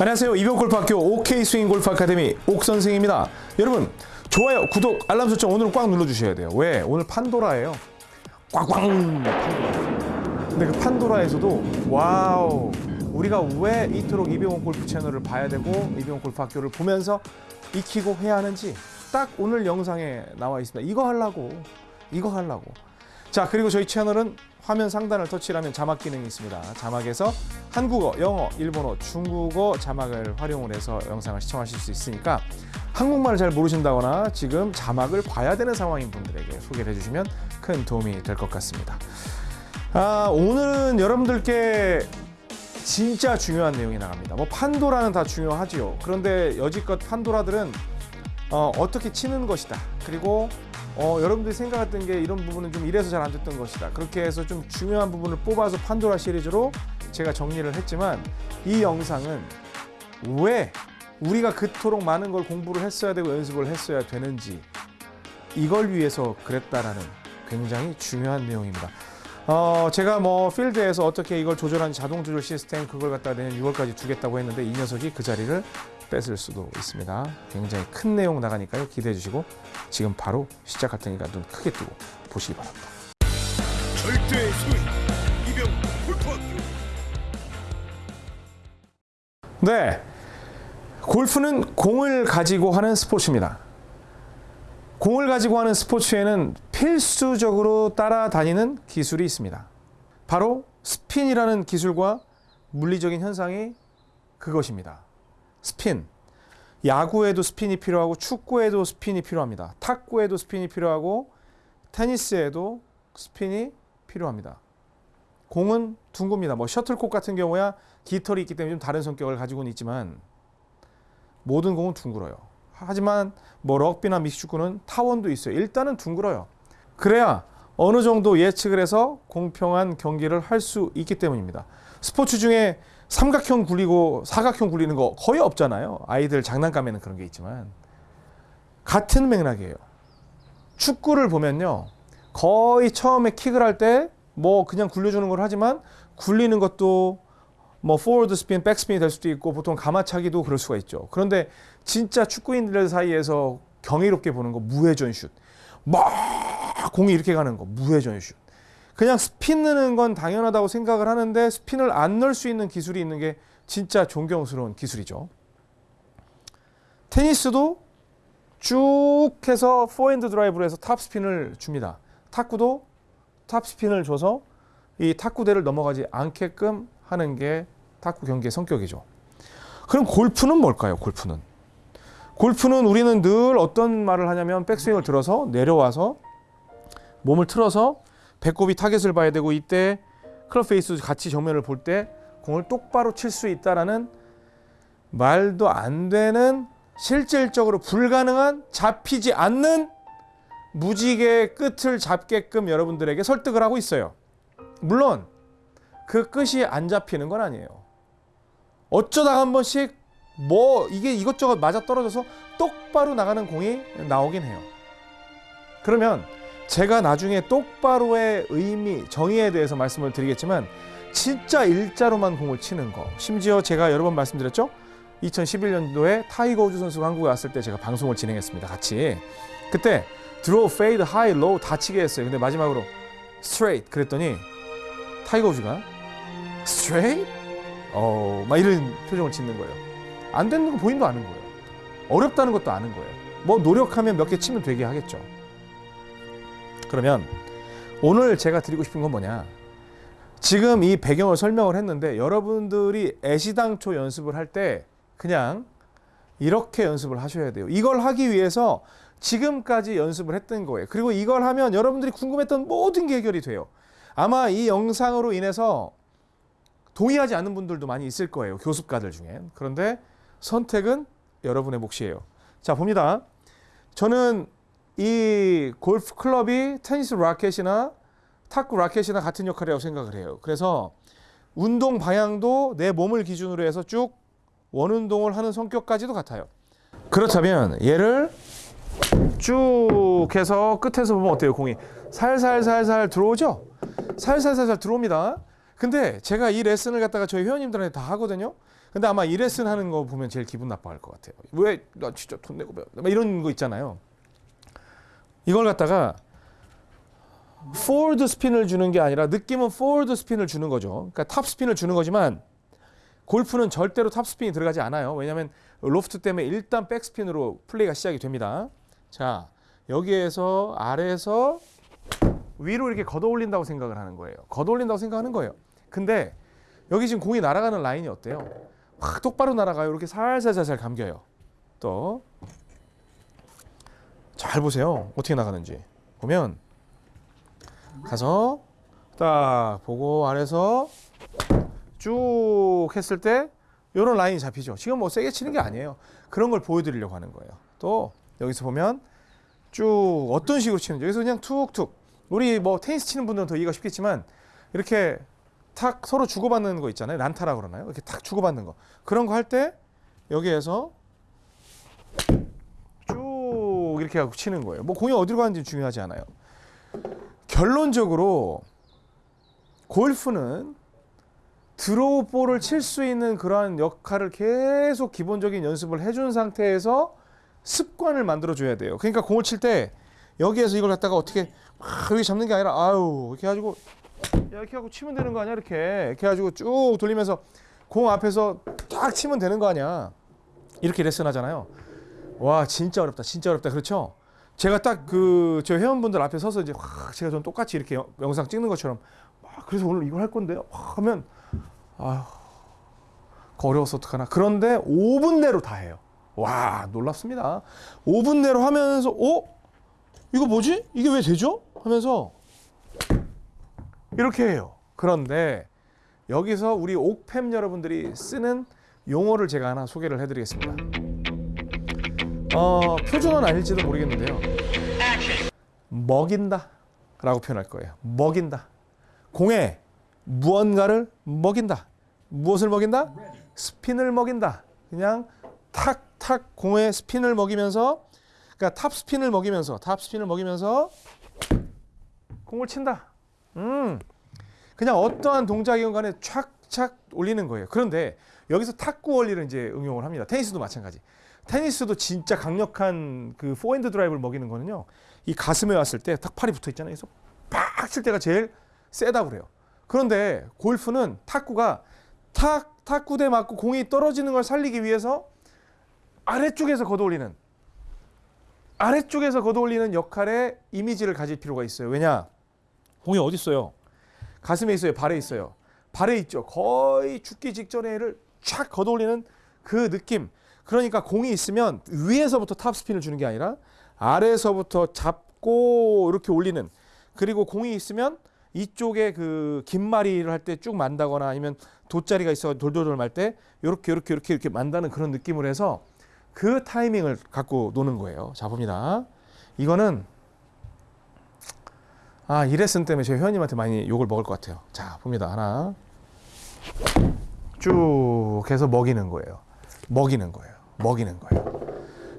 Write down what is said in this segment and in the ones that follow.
안녕하세요. 이병옥 골프학교 OK 스윙 골프 아카데미 옥 선생입니다. 여러분 좋아요, 구독, 알람 설정 오늘은 꽉 눌러주셔야 돼요. 왜? 오늘 판도라예요. 판도라. 근데 그 판도라에서도 와우 우리가 왜 이토록 이병옥 골프 채널을 봐야 되고 이병옥 골프 학교를 보면서 익히고 해야 하는지 딱 오늘 영상에 나와 있습니다. 이거 하려고 이거 하려고. 자 그리고 저희 채널은 화면 상단을 터치하면 자막 기능이 있습니다. 자막에서 한국어, 영어, 일본어, 중국어 자막을 활용을 해서 영상을 시청하실 수 있으니까 한국말을 잘 모르신다거나 지금 자막을 봐야 되는 상황인 분들에게 소개를 해주시면 큰 도움이 될 것 같습니다. 아, 오늘은 여러분들께 진짜 중요한 내용이 나갑니다. 뭐 판도라는 다 중요하지요. 그런데 여지껏 판도라들은 어, 어떻게 치는 것이다. 그리고 어, 여러분들이 생각했던 게 이런 부분은 좀 이래서 잘 안 됐던 것이다. 그렇게 해서 좀 중요한 부분을 뽑아서 판도라 시리즈로 제가 정리를 했지만 이 영상은 왜 우리가 그토록 많은 걸 공부를 했어야 되고 연습을 했어야 되는지 이걸 위해서 그랬다라는 굉장히 중요한 내용입니다. 어, 제가 뭐 필드에서 어떻게 이걸 조절한 자동 조절 시스템 그걸 갖다 내년 6월까지 두겠다고 했는데 이 녀석이 그 자리를 뺏을 수도 있습니다. 굉장히 큰 내용 나가니까요. 기대해 주시고 지금 바로 시작할 테니까 눈 크게 뜨고 보시기 바랍니다. 절대의 소위 이병 골프학교 네. 골프는 공을 가지고 하는 스포츠입니다. 공을 가지고 하는 스포츠에는 필수적으로 따라다니는 기술이 있습니다. 바로 스핀이라는 기술과 물리적인 현상이 그것입니다. 스핀. 야구에도 스핀이 필요하고 축구에도 스핀이 필요합니다. 탁구에도 스핀이 필요하고 테니스에도 스핀이 필요합니다. 공은 둥굽니다. 뭐 셔틀콕 같은 경우야 깃털이 있기 때문에 좀 다른 성격을 가지고는 있지만 모든 공은 둥글어요. 하지만 뭐 럭비나 믹스축구는 타원도 있어요. 일단은 둥글어요. 그래야 어느 정도 예측을 해서 공평한 경기를 할 수 있기 때문입니다. 스포츠 중에 삼각형 굴리고 사각형 굴리는 거 거의 없잖아요. 아이들 장난감에는 그런 게 있지만 같은 맥락이에요. 축구를 보면요. 거의 처음에 킥을 할 때 뭐 그냥 굴려주는 걸 하지만 굴리는 것도 뭐 포워드 스핀, 백스핀이 될 수도 있고 보통 감아차기도 그럴 수가 있죠. 그런데 진짜 축구인들 사이에서 경이롭게 보는 거 무회전 슛. 막 공이 이렇게 가는 거 무회전 슛. 그냥 스핀 넣는 건 당연하다고 생각을 하는데 스핀을 안 넣을 수 있는 기술이 있는 게 진짜 존경스러운 기술이죠. 테니스도 쭉 해서 포핸드 드라이브로 해서 탑 스핀을 줍니다. 탁구도 탑 스핀을 줘서 이 탁구대를 넘어가지 않게끔 하는 게 탁구 경기의 성격이죠. 그럼 골프는 뭘까요? 골프는 골프는 우리는 늘 어떤 말을 하냐면 백스윙을 들어서 내려와서 몸을 틀어서 배꼽이 타겟을 봐야 되고 이때 클럽 페이스 같이 정면을 볼 때 공을 똑바로 칠 수 있다라는 말도 안 되는 실질적으로 불가능한 잡히지 않는 무지개의 끝을 잡게끔 여러분들에게 설득을 하고 있어요. 물론 그 끝이 안 잡히는 건 아니에요. 어쩌다 한 번씩 뭐 이게 이것저것 맞아 떨어져서 똑바로 나가는 공이 나오긴 해요. 그러면 제가 나중에 똑바로의 의미, 정의에 대해서 말씀을 드리겠지만 진짜 일자로만 공을 치는 거. 심지어 제가 여러 번 말씀드렸죠. 2011년도에 타이거 우즈 선수가 한국에 왔을 때 제가 방송을 진행했습니다. 같이. 그때 드로우, 페이드, 하이, 로우 다 치게 했어요. 근데 마지막으로 스트레이트 그랬더니 타이거 우즈가 스트레이트? 어, 막 이런 표정을 짓는 거예요. 안 되는 거 본인도 아는 거예요. 어렵다는 것도 아는 거예요. 뭐 노력하면 몇 개 치면 되게 하겠죠. 그러면 오늘 제가 드리고 싶은 건 뭐냐? 지금 이 배경을 설명을 했는데 여러분들이 애시당초 연습을 할 때 그냥 이렇게 연습을 하셔야 돼요. 이걸 하기 위해서 지금까지 연습을 했던 거예요. 그리고 이걸 하면 여러분들이 궁금했던 모든 게 해결이 돼요. 아마 이 영상으로 인해서 동의하지 않는 분들도 많이 있을 거예요. 교습가들 중에. 그런데 선택은 여러분의 몫이에요. 자, 봅니다. 저는 이 골프 클럽이 테니스 라켓이나 탁구 라켓이나 같은 역할이라고 생각을 해요. 그래서 운동 방향도 내 몸을 기준으로 해서 쭉 원운동을 하는 성격까지도 같아요. 그렇다면 얘를 쭉 해서 끝에서 보면 어때요? 공이 살살살살 들어오죠? 살살살살 들어옵니다. 근데 제가 이 레슨을 갖다가 저희 회원님들한테 다 하거든요. 근데 아마 이 레슨 하는 거 보면 제일 기분 나빠할 것 같아요. 왜 나 진짜 돈 내고 배워? 막 이런 거 있잖아요. 이걸 갖다가 포워드 스핀을 주는 게 아니라 느낌은 포워드 스핀을 주는 거죠. 그러니까 탑 스핀을 주는 거지만 골프는 절대로 탑 스핀이 들어가지 않아요. 왜냐하면 로프트 때문에 일단 백 스핀으로 플레이가 시작이 됩니다. 자 여기에서 아래에서 위로 이렇게 걷어 올린다고 생각을 하는 거예요. 걷어 올린다고 생각하는 거예요. 근데 여기 지금 공이 날아가는 라인이 어때요? 확 똑바로 날아가요. 이렇게 살살살살 감겨요. 또 잘 보세요. 어떻게 나가는지 보면 가서 딱 보고 아래서 쭉 했을 때 이런 라인이 잡히죠. 지금 뭐 세게 치는 게 아니에요. 그런 걸 보여드리려고 하는 거예요. 또 여기서 보면 쭉 어떤 식으로 치는지 여기서 그냥 툭툭 우리 뭐 테니스 치는 분들은 더 이해가 쉽겠지만 이렇게 탁 서로 주고받는 거 있잖아요. 란타라고 그러나요? 이렇게 탁 주고받는 거. 그런 거 할 때 여기에서 쭉 이렇게 하고 치는 거예요. 뭐 공이 어디로 가는지 중요하지 않아요. 결론적으로 골프는 드로우 볼을 칠 수 있는 그러한 역할을 계속 기본적인 연습을 해준 상태에서 습관을 만들어 줘야 돼요. 그러니까 공을 칠 때 여기에서 이걸 갖다가 어떻게 막 여기 잡는 게 아니라 아유 이렇게 가지고 야, 이렇게 하고 치면 되는 거 아니야 이렇게 이렇게 가지고 쭉 돌리면서 공 앞에서 딱 치면 되는 거 아니야 이렇게 레슨 하잖아요. 와 진짜 어렵다 진짜 어렵다 그렇죠? 제가 딱 그 저 회원분들 앞에 서서 이제 확 제가 좀 똑같이 이렇게 영- 영상 찍는 것처럼 막 그래서 오늘 이걸 할 건데요. 확 하면 아휴 어려워서 어떡하나. 그런데 5분 내로 다 해요. 와 놀랍습니다. 5분 내로 하면서 어? 이거 뭐지? 이게 왜 되죠? 하면서 이렇게 해요. 그런데 여기서 우리 옥팸 여러분들이 쓰는 용어를 제가 하나 소개를 해드리겠습니다. 어, 표준어는 아닐지도 모르겠는데요. 먹인다 라고 표현할 거예요. 먹인다. 공에 무언가를 먹인다. 무엇을 먹인다? 스핀을 먹인다. 그냥 탁탁 공에 스핀을 먹이면서 그러니까 탑 스핀을 먹이면서 탑 스핀을 먹이면서 공을 친다. 음. 그냥 어떠한 동작이건 간에 착착 올리는 거예요. 그런데 여기서 탁구 원리를 이제 응용을 합니다. 테니스도 마찬가지. 테니스도 진짜 강력한 그 포핸드 드라이브를 먹이는 거는요. 이 가슴에 왔을 때 탁 팔이 붙어 있잖아요. 그래서 팍 칠 때가 제일 세다고 그래요. 그런데 골프는 탁구가 탁 탁구대 맞고 공이 떨어지는 걸 살리기 위해서 아래쪽에서 걷어올리는 아래쪽에서 걷어올리는 역할의 이미지를 가질 필요가 있어요. 왜냐? 공이 어디 있어요? 가슴에 있어요. 발에 있어요. 발에 있죠. 거의 죽기 직전에 를 촥 걷어올리는 그 느낌. 그러니까 공이 있으면 위에서부터 탑 스핀을 주는 게 아니라 아래에서부터 잡고 이렇게 올리는 그리고 공이 있으면 이쪽에 그 김말이를 할 때 쭉 만다거나 아니면 돗자리가 있어 돌돌돌 말 때 이렇게 이렇게 이렇게 이렇게 만다는 그런 느낌을 해서 그 타이밍을 갖고 노는 거예요. 자 봅니다. 이거는 아, 이 레슨 때문에 제 회원님한테 많이 욕을 먹을 것 같아요. 자, 봅니다. 하나. 쭉 해서 먹이는 거예요. 먹이는 거예요. 먹이는 거예요.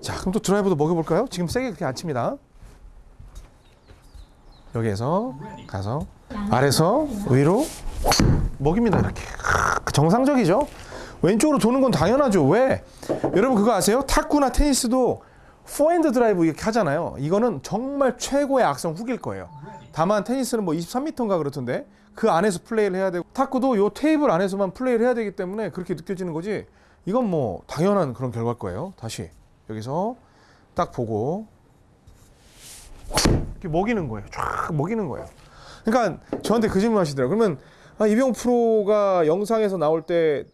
자, 그럼 또 드라이버도 먹여볼까요? 지금 세게 그렇게 안 칩니다. 여기에서 가서 아래서 위로 먹입니다. 이렇게. 크, 정상적이죠? 왼쪽으로 도는 건 당연하죠. 왜? 여러분 그거 아세요? 탁구나 테니스도 포핸드 드라이브 이렇게 하잖아요. 이거는 정말 최고의 악성 후기일 거예요. 다만 테니스는 뭐 23m인가 그렇던데 그 안에서 플레이를 해야 되고 탁구도 요 테이블 안에서만 플레이를 해야 되기 때문에 그렇게 느껴지는 거지. 이건 뭐 당연한 그런 결과일 거예요. 다시 여기서 딱 보고 이렇게 먹이는 거예요. 쫙 먹이는 거예요. 그러니까 저한테 그 질문 하시더라고요. 그러면 아, 이병 프로가 영상에서 나올 때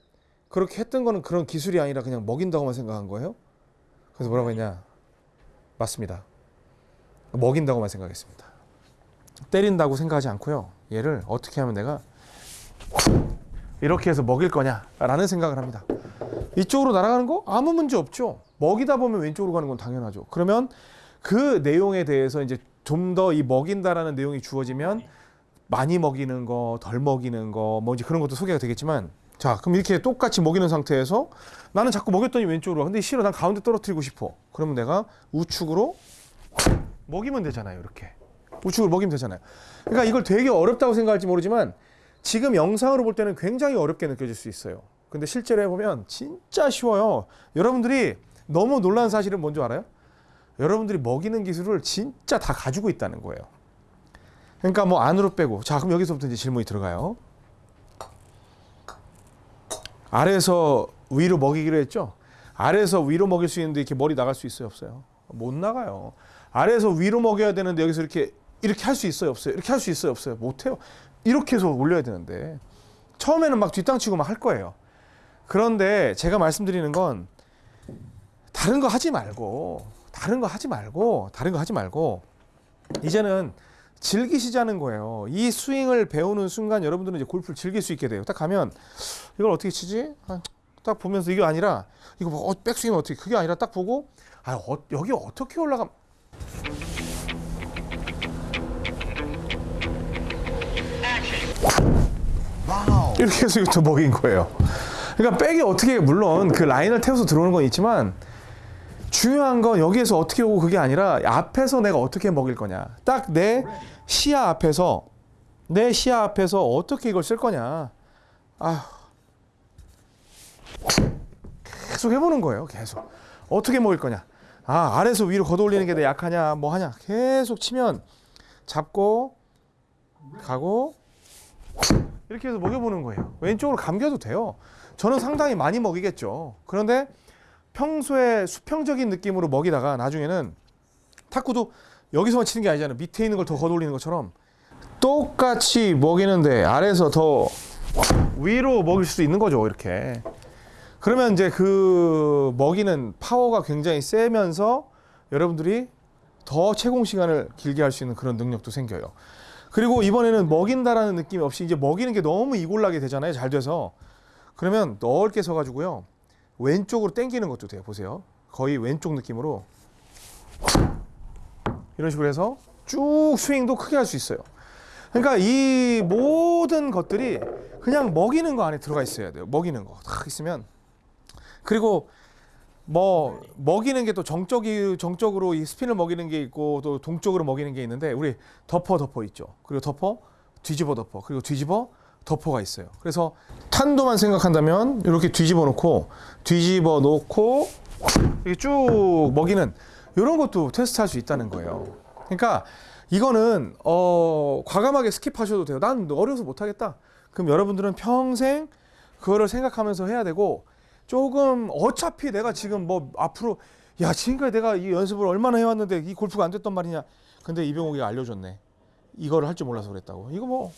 그렇게 했던 거는 그런 기술이 아니라 그냥 먹인다고만 생각한 거예요? 그래서 뭐라고 했냐? 맞습니다. 먹인다고만 생각했습니다. 때린다고 생각하지 않고요. 얘를 어떻게 하면 내가 이렇게 해서 먹일 거냐라는 생각을 합니다. 이쪽으로 날아가는 거 아무 문제 없죠. 먹이다 보면 왼쪽으로 가는 건 당연하죠. 그러면 그 내용에 대해서 이제 좀 더 이 먹인다라는 내용이 주어지면 많이 먹이는 거, 덜 먹이는 거, 뭐 이제 그런 것도 소개가 되겠지만 자, 그럼 이렇게 똑같이 먹이는 상태에서 나는 자꾸 먹였더니 왼쪽으로 가. 근데 싫어. 난 가운데 떨어뜨리고 싶어. 그러면 내가 우측으로 먹이면 되잖아요. 이렇게. 우측으로 먹이면 되잖아요. 그러니까 이걸 되게 어렵다고 생각할지 모르지만 지금 영상으로 볼 때는 굉장히 어렵게 느껴질 수 있어요. 근데 실제로 해보면 진짜 쉬워요. 여러분들이 너무 놀란 사실은 뭔지 알아요? 여러분들이 먹이는 기술을 진짜 다 가지고 있다는 거예요. 그러니까 뭐 안으로 빼고 자 그럼 여기서부터 이제 질문이 들어가요. 아래에서 위로 먹이기로 했죠. 아래에서 위로 먹일 수 있는데 이렇게 머리 나갈 수 있어요, 없어요? 못 나가요. 아래에서 위로 먹여야 되는데 여기서 이렇게 이렇게 할 수 있어요, 없어요? 이렇게 할 수 있어요, 없어요? 못 해요. 이렇게 해서 올려야 되는데 처음에는 막 뒷땅치고 막 할 거예요. 그런데 제가 말씀드리는 건 다른 거 하지 말고 다른 거 하지 말고 다른 거 하지 말고 이제는 즐기시자는 거예요. 이 스윙을 배우는 순간 여러분들은 이제 골프를 즐길 수 있게 돼요. 딱 가면 이걸 어떻게 치지? 아, 딱 보면서 이게 아니라 이거 뭐 어, 백스윙 어떻게 그게 아니라 딱 보고 아 어, 여기 어떻게 올라가? 이렇게 해서 이거 먹인 거예요. 그러니까 백이 어떻게 물론 그 라인을 태워서 들어오는 건 있지만 중요한 건 여기에서 어떻게 오고 그게 아니라 앞에서 내가 어떻게 먹일 거냐. 딱 내 시야 앞에서 내 시야 앞에서 어떻게 이걸 쓸 거냐. 아 계속 해보는 거예요. 계속 어떻게 먹일 거냐. 아 아래에서 위로 걷어올리는 게 내 약하냐 뭐 하냐 계속 치면 잡고 가고 이렇게 해서 먹여보는 거예요. 왼쪽으로 감겨도 돼요. 저는 상당히 많이 먹이겠죠. 그런데 평소에 수평적인 느낌으로 먹이다가 나중에는 탁구도 여기서만 치는 게 아니잖아요. 밑에 있는 걸 더 걷어올리는 것처럼 똑같이 먹이는데 아래에서 더 위로 먹일 수도 있는 거죠. 이렇게. 그러면 이제 그 먹이는 파워가 굉장히 세면서 여러분들이 더 채공 시간을 길게 할 수 있는 그런 능력도 생겨요. 그리고 이번에는 먹인다라는 느낌이 없이 이제 먹이는 게 너무 이골나게 되잖아요. 잘 돼서. 그러면 넓게 서가지고요. 왼쪽으로 당기는 것도 돼요. 보세요. 거의 왼쪽 느낌으로 이런 식으로 해서 쭉 스윙도 크게 할 수 있어요. 그러니까 이 모든 것들이 그냥 먹이는 거 안에 들어가 있어야 돼요. 먹이는 거 딱 있으면 그리고 뭐 먹이는 게 또 정적이 정적으로 이 스핀을 먹이는 게 있고 또 동적으로 먹이는 게 있는데 우리 덮어 덮어 있죠. 그리고 덮어 뒤집어 덮어 그리고 뒤집어 덮어가 있어요. 그래서 탄도만 생각한다면 이렇게 뒤집어 놓고 뒤집어 놓고 이렇게 쭉 먹이는 이런 것도 테스트할 수 있다는 거예요. 그러니까 이거는 어 과감하게 skip하셔도 돼요. 난 어려서 못 하겠다. 그럼 여러분들은 평생 그거를 생각하면서 해야 되고 조금 어차피 내가 지금 뭐 앞으로 야 지금까지 내가 이 연습을 얼마나 해왔는데 이 골프가 안 됐단 말이냐. 근데 이병옥이가 알려줬네. 이거를 할 줄 몰라서 그랬다고. 이거 뭐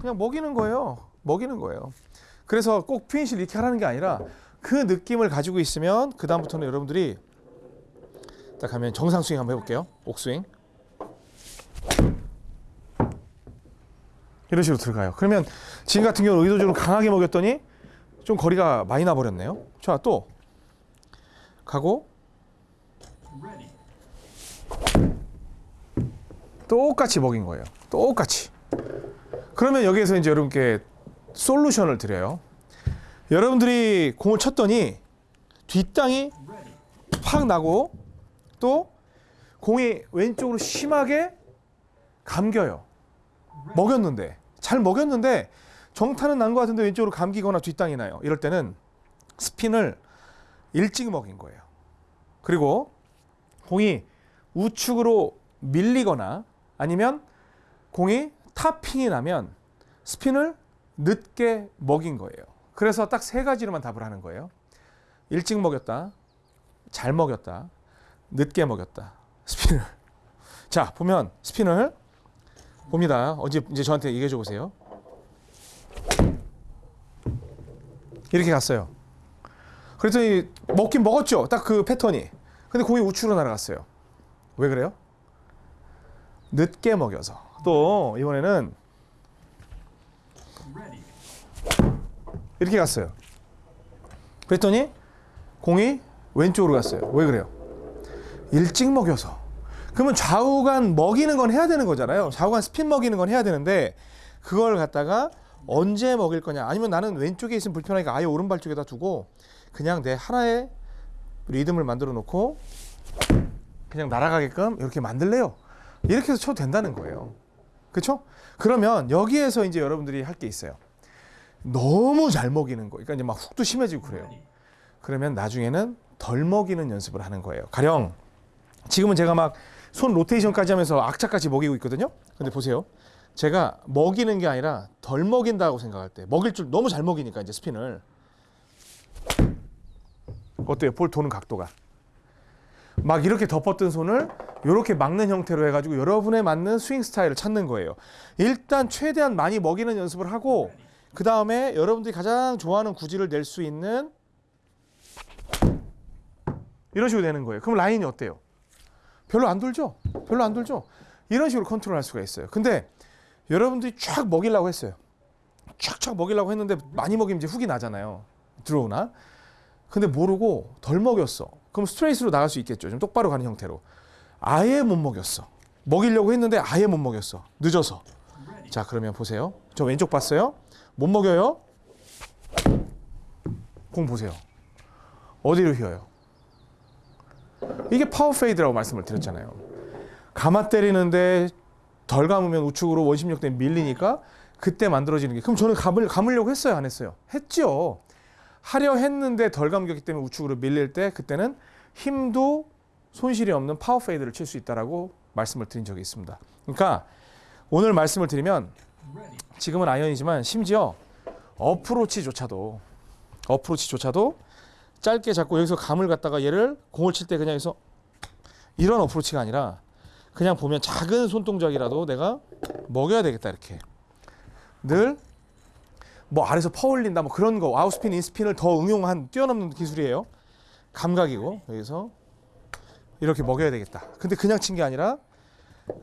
그냥 먹이는 거예요. 먹이는 거예요. 그래서 꼭 피니시를 이렇게 하라는 게 아니라 그 느낌을 가지고 있으면 그 다음부터는 여러분들이 딱 하면 정상 스윙 한번 해볼게요. 옥스윙. 이런 식으로 들어가요. 그러면 지금 같은 경우는 의도적으로 강하게 먹였더니 좀 거리가 많이 나버렸네요. 자, 또 가고 똑같이 먹인 거예요. 똑같이. 그러면 여기에서 이제 여러분께 솔루션을 드려요. 여러분들이 공을 쳤더니 뒷땅이 팍 나고 또 공이 왼쪽으로 심하게 감겨요. 먹였는데 잘 먹였는데 정타는 난 것 같은데 왼쪽으로 감기거나 뒷땅이 나요. 이럴 때는 스핀을 일찍 먹인 거예요. 그리고 공이 우측으로 밀리거나 아니면 공이 탑핑이 나면 스핀을 늦게 먹인 거예요. 그래서 딱 세 가지로만 답을 하는 거예요. 일찍 먹였다, 잘 먹였다, 늦게 먹였다. 스핀을. 자, 보면 스핀을 봅니다. 어제 이제 저한테 얘기해 줘 보세요. 이렇게 갔어요. 그랬더니 먹긴 먹었죠. 딱 그 패턴이. 근데 공이 우측으로 날아갔어요. 왜 그래요? 늦게 먹여서. 또 이번에는 이렇게 갔어요. 그랬더니 공이 왼쪽으로 갔어요. 왜 그래요? 일찍 먹여서. 그러면 좌우간 먹이는 건 해야 되는 거잖아요. 좌우간 스핀 먹이는 건 해야 되는데 그걸 갖다가 언제 먹일 거냐? 아니면 나는 왼쪽에 있으면 불편하니까 아예 오른발 쪽에다 두고 그냥 내 하나의 리듬을 만들어 놓고 그냥 날아가게끔 이렇게 만들래요. 이렇게 해서 쳐도 된다는 거예요. 그렇죠? 그러면 여기에서 이제 여러분들이 할 게 있어요. 너무 잘 먹이는 거. 그러니까 이제 막 훅도 심해지고 그래요. 그러면 나중에는 덜 먹이는 연습을 하는 거예요. 가령 지금은 제가 막 손 로테이션까지 하면서 악착같이 먹이고 있거든요. 근데 보세요. 제가 먹이는 게 아니라 덜 먹인다고 생각할 때 먹일 줄 너무 잘 먹이니까 이제 스핀을 어때요? 볼 도는 각도가 막 이렇게 덮었던 손을 이렇게 막는 형태로 해가지고 여러분에 맞는 스윙 스타일을 찾는 거예요. 일단 최대한 많이 먹이는 연습을 하고 그 다음에 여러분들이 가장 좋아하는 구질을 낼 수 있는 이런 식으로 되는 거예요. 그럼 라인이 어때요? 별로 안 돌죠? 별로 안 돌죠? 이런 식으로 컨트롤할 수가 있어요. 근데 여러분들이 쫙 먹이려고 했어요. 쫙쫙 먹이려고 했는데 많이 먹이면 이제 훅이 나잖아요. 들어오나? 근데 모르고 덜 먹였어. 그럼 스트레이트로 나갈 수 있겠죠. 좀 똑바로 가는 형태로. 아예 못 먹였어. 먹이려고 했는데 아예 못 먹였어. 늦어서. 자, 그러면 보세요. 저 왼쪽 봤어요? 못 먹여요? 공 보세요. 어디로 휘어요? 이게 power fade라고 말씀을 드렸잖아요. 감아 때리는데 덜 감으면 우측으로 원심력 때문에 밀리니까 그때 만들어지는 게 그럼 저는 감을 감으려고 했어요, 안 했어요? 했죠. 하려 했는데 덜 감겼기 때문에 우측으로 밀릴 때 그때는 힘도 손실이 없는 power fade를 칠 수 있다라고 말씀을 드린 적이 있습니다. 그러니까 오늘 말씀을 드리면 지금은 아이언이지만 심지어 어프로치조차도 어프로치조차도 짧게 잡고 여기서 감을 갖다가 얘를 공을 칠 때 그냥 여기서 이런 어프로치가 아니라 그냥 보면 작은 손동작이라도 내가 먹여야 되겠다 이렇게. 늘 뭐 아래서 퍼올린다 뭐 그런 거. 아웃스핀 인스핀을 더 응용한 뛰어넘는 기술이에요. 감각이고 여기서 이렇게 먹여야 되겠다. 근데 그냥 친 게 아니라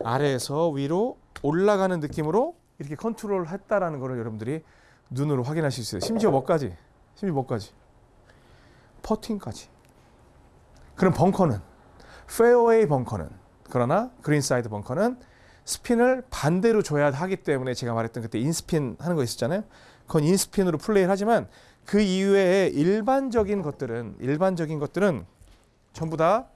아래에서 위로 올라가는 느낌으로 이렇게 컨트롤 했다라는 거를 여러분들이 눈으로 확인하실 수 있어요. 심지어 뭐까지? 심지어 뭐까지? 퍼팅까지. 그럼 벙커는? 페어웨이 벙커는 그러나 greenside 벙커는 스핀을 반대로 줘야 하기 때문에 제가 말했던 그때 in-spin 하는 거 있었잖아요. 그건 in-spin으로 플레이를 하지만 그 이외에 일반적인 것들은 일반적인 것들은 전부 다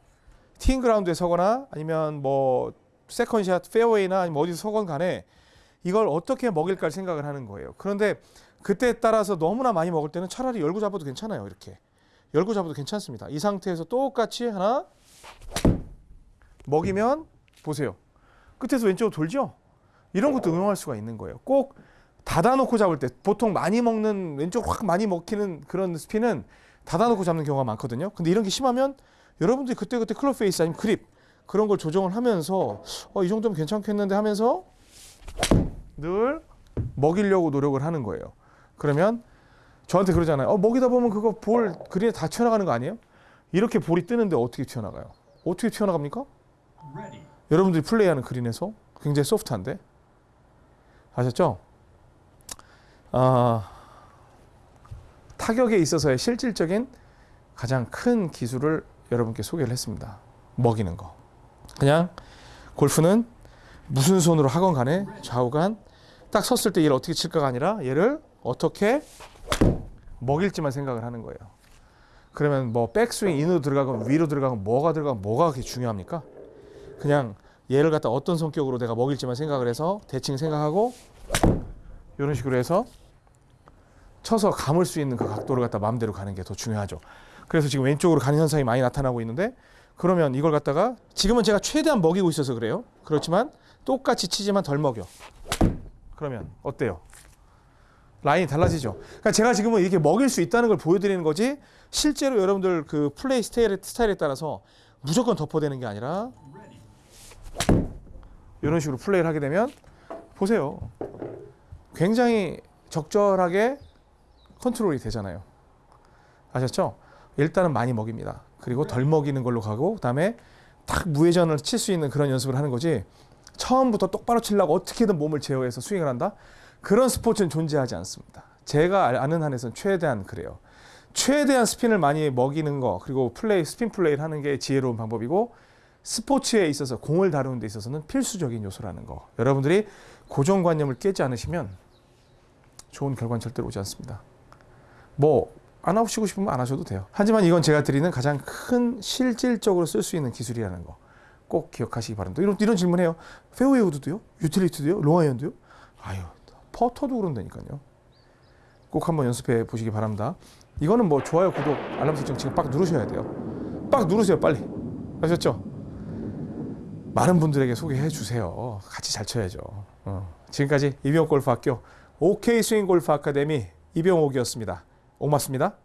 티잉 그라운드에 서거나 아니면 뭐 second shot 페어웨이나 아니면 어디서 서건 간에 이걸 어떻게 먹일까 생각을 하는 거예요. 그런데 그때에 따라서 너무나 많이 먹을 때는 차라리 열고 잡아도 괜찮아요. 이렇게 열고 잡아도 괜찮습니다. 이 상태에서 똑같이 하나 먹이면 보세요. 끝에서 왼쪽으로 돌죠? 이런 것도 응용할 수가 있는 거예요. 꼭 닫아놓고 잡을 때 보통 많이 먹는 왼쪽 확 많이 먹히는 그런 스핀은 닫아놓고 잡는 경우가 많거든요. 근데 이런 게 심하면 여러분들이 그때그때 클럽 페이스 아니면 그립 그런 걸 조정을 하면서 어, 이 정도면 괜찮겠는데 하면서 늘 먹이려고 노력을 하는 거예요. 그러면 저한테 그러잖아요. 어, 먹이다 보면 그거 볼 그린에 다 튀어나가는 거 아니에요? 이렇게 볼이 뜨는데 어떻게 튀어나가요? 어떻게 튀어나갑니까? 여러분들이 플레이하는 그린에서 굉장히 소프트한데 아셨죠? 아, 타격에 있어서의 실질적인 가장 큰 기술을 여러분께 소개를 했습니다. 먹이는 거. 그냥 골프는 무슨 손으로 하건 간에 좌우간 딱 섰을 때 얘를 어떻게 칠까가 아니라 얘를 어떻게 먹일지만 생각을 하는 거예요. 그러면 뭐 백스윙 인으로 들어가건 위로 들어가건 뭐가 들어가건 뭐가 그렇게 중요합니까? 그냥 얘를 갖다 어떤 성격으로 내가 먹일지만 생각을 해서 대칭 생각하고 이런 식으로 해서 쳐서 감을 수 있는 그 각도를 갖다 마음대로 가는 게 더 중요하죠. 그래서 지금 왼쪽으로 가는 현상이 많이 나타나고 있는데 그러면 이걸 갖다가 지금은 제가 최대한 먹이고 있어서 그래요. 그렇지만 똑같이 치지만 덜 먹여. 그러면 어때요? 라인이 달라지죠. 그러니까 제가 지금은 이렇게 먹일 수 있다는 걸 보여드리는 거지 실제로 여러분들 그 플레이 스타일에, 스타일에 따라서 무조건 덮어대는 게 아니라 이런 식으로 플레이를 하게 되면 보세요. 굉장히 적절하게 컨트롤이 되잖아요. 아셨죠? 일단은 많이 먹입니다. 그리고 덜 먹이는 걸로 가고 그다음에 딱 무회전을 칠 수 있는 그런 연습을 하는 거지. 처음부터 똑바로 치려고 어떻게든 몸을 제어해서 스윙을 한다? 그런 스포츠는 존재하지 않습니다. 제가 아는 한에서는 최대한 그래요. 최대한 스핀을 많이 먹이는 거 그리고 플레이 스핀 플레이를 하는 게 지혜로운 방법이고 스포츠에 있어서 공을 다루는 데 있어서는 필수적인 요소라는 거. 여러분들이 고정관념을 깨지 않으시면 좋은 결과는 절대로 오지 않습니다. 뭐 안 하시고 싶으면 안 하셔도 돼요. 하지만 이건 제가 드리는 가장 큰 실질적으로 쓸 수 있는 기술이라는 거. 꼭 기억하시기 바랍니다. 이런, 이런 질문해요. 페어웨이 우드도요? utility도요? 롱아이언도요? 아유, 퍼터도 그런다니까요. 꼭 한번 연습해 보시기 바랍니다. 이거는 뭐 좋아요, 구독, 알람 설정 지금 빡 누르셔야 돼요. 빡 누르세요, 빨리. 아셨죠? 많은 분들에게 소개해 주세요. 같이 잘 쳐야죠. 어. 지금까지 이병옥 골프학교 OK 스윙 골프 아카데미 이병옥이었습니다. 고맙습니다.